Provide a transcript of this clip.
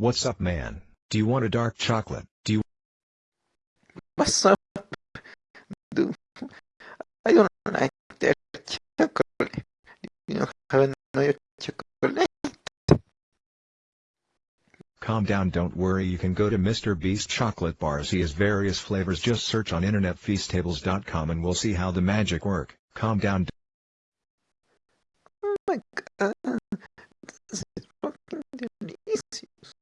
What's up man? Do you want a dark chocolate? Do you What's up? Dude, I don't like that chocolate. You don't have another chocolate? Calm down don't worry you can go to Mr. Beast chocolate bars he has various flavors just search on internetfeastables.com and we'll see how the magic work. Calm down Oh my god. princípios